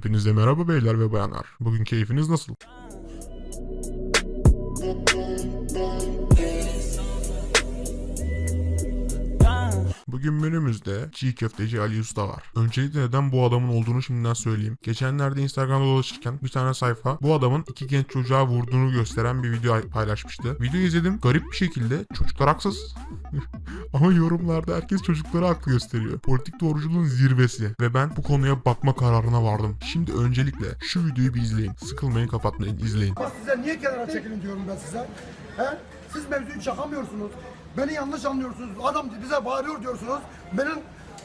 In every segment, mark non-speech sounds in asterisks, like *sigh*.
Hepinize merhaba beyler ve bayanlar. Bugün keyfiniz nasıl? Bugün menümüzde çiğ köfteci Ali Usta var. Öncelikle neden bu adamın olduğunu şimdiden söyleyeyim. Geçenlerde Instagram'da dolaşırken bir tane sayfa bu adamın iki genç çocuğa vurduğunu gösteren bir video paylaşmıştı. Videoyu izledim. Garip bir şekilde çocuklar haksız. *laughs* Ama yorumlarda herkes çocuklara haklı gösteriyor. Politik doğruculuğun zirvesi. Ve ben bu konuya bakma kararına vardım. Şimdi öncelikle şu videoyu bir izleyin. Sıkılmayın kapatmayın izleyin. Bak size niye kenara çekilin diyorum ben size. He? Siz mevzuyu çakamıyorsunuz. Beni yanlış anlıyorsunuz. Adam bize bağırıyor diyorsunuz. Benim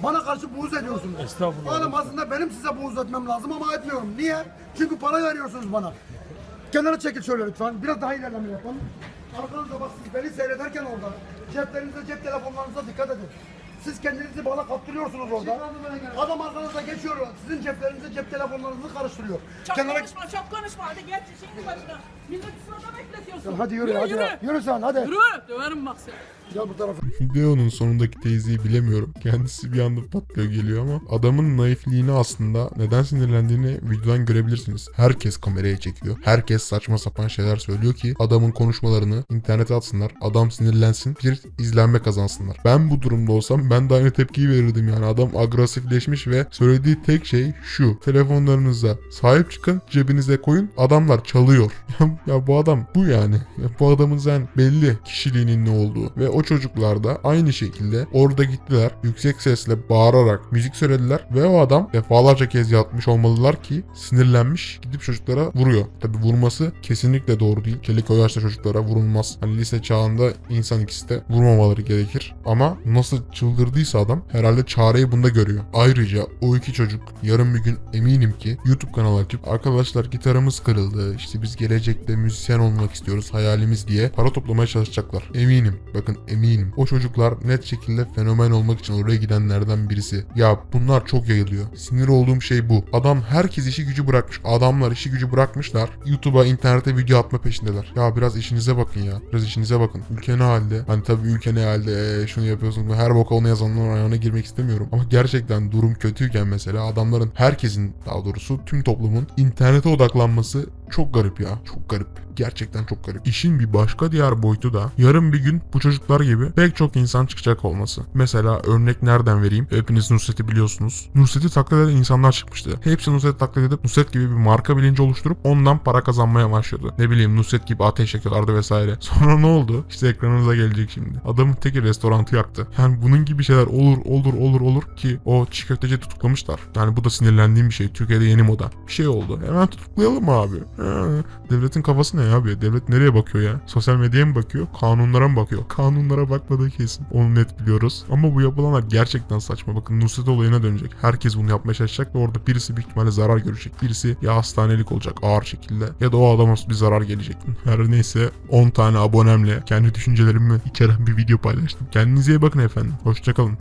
bana karşı buğz ediyorsunuz. Estağfurullah. Oğlum aslında benim size buğz etmem lazım ama etmiyorum. Niye? Çünkü para veriyorsunuz bana. Kenara çekil şöyle lütfen. Biraz daha ilerleme yapalım. Arkanızda bak siz beni seyrederken orada. Ceplerinize, cep telefonlarınıza dikkat edin. Siz kendinizi bana kaptırıyorsunuz orada. Adam arkanızda geçiyor. Sizin ceplerinize, cep telefonlarınızı karıştırıyor. Çok Kenara konuşma, çok konuşma. Hadi geç şimdi başına. Millet sırada bekletiyorsun. Hadi yürü, yürü hadi. Yürü. Yürü sen hadi. Yürü. Döverim bak seni. Gel bu tarafa. Videonun sonundaki teyzeyi bilemiyorum. Kendisi bir anda patlıyor geliyor ama adamın naifliğini aslında neden sinirlendiğini videodan görebilirsiniz. Herkes kameraya çekiyor. Herkes saçma sapan şeyler söylüyor ki adamın konuşmalarını internete atsınlar. Adam sinirlensin. Bir izlenme kazansınlar. Ben bu durumda olsam ben de aynı tepkiyi verirdim yani. Adam agresifleşmiş ve söylediği tek şey şu. Telefonlarınıza sahip çıkın cebinize koyun. Adamlar çalıyor. *laughs* Ya, bu adam bu yani. Ya bu adamın zaten belli kişiliğinin ne olduğu. Ve o çocuklar da aynı şekilde orada gittiler. Yüksek sesle bağırarak müzik söylediler. Ve o adam defalarca kez yatmış olmalılar ki sinirlenmiş gidip çocuklara vuruyor. Tabi vurması kesinlikle doğru değil. Kelik o yaşta çocuklara vurulmaz. Hani lise çağında insan ikisi de vurmamaları gerekir. Ama nasıl çıldırdıysa adam herhalde çareyi bunda görüyor. Ayrıca o iki çocuk yarın bir gün eminim ki YouTube kanalı açıp arkadaşlar gitarımız kırıldı. İşte biz gelecekte müzisyen olmak istiyoruz hayalimiz diye para toplamaya çalışacaklar. Eminim. Bakın eminim. O çocuklar net şekilde fenomen olmak için oraya gidenlerden birisi. Ya bunlar çok yayılıyor. Sinir olduğum şey bu. Adam herkes işi gücü bırakmış. Adamlar işi gücü bırakmışlar. YouTube'a, internete video atma peşindeler. Ya biraz işinize bakın ya. Biraz işinize bakın. Ülke ne halde? Hani tabii ülke ne halde? Ee, şunu yapıyorsun. Her boka onu yazanların ayağına girmek istemiyorum. Ama gerçekten durum kötüyken mesela adamların herkesin daha doğrusu tüm toplumun internete odaklanması çok garip ya. Çok garip. Gerçekten çok garip. İşin bir başka diğer boyutu da yarın bir gün bu çocuklar gibi pek çok insan çıkacak olması. Mesela örnek nereden vereyim? Hepiniz Nusret'i biliyorsunuz. Nusret'i taklit eden insanlar çıkmıştı. Hepsi Nusret'i taklit edip Nusret gibi bir marka bilinci oluşturup ondan para kazanmaya başladı. Ne bileyim Nusret gibi ateş yakıyorlardı vesaire. *laughs* Sonra ne oldu? İşte ekranınıza gelecek şimdi. Adamın teki restorantı yaktı. Yani bunun gibi şeyler olur olur olur olur ki o çiğ köfteci tutuklamışlar. Yani bu da sinirlendiğim bir şey. Türkiye'de yeni moda. Bir şey oldu. Hemen tutuklayalım abi. Devletin kafası ne abi? Devlet nereye bakıyor ya? Sosyal medyaya mı bakıyor? Kanunlara mı bakıyor? Kanunlara bakmadığı kesin. Onu net biliyoruz. Ama bu yapılanlar gerçekten saçma. Bakın Nusret olayına dönecek. Herkes bunu yapmaya çalışacak ve orada birisi büyük ihtimalle zarar görecek. Birisi ya hastanelik olacak ağır şekilde ya da o adama bir zarar gelecek. Her neyse 10 tane abonemle kendi düşüncelerimi içeren bir video paylaştım. Kendinize iyi bakın efendim. Hoşçakalın.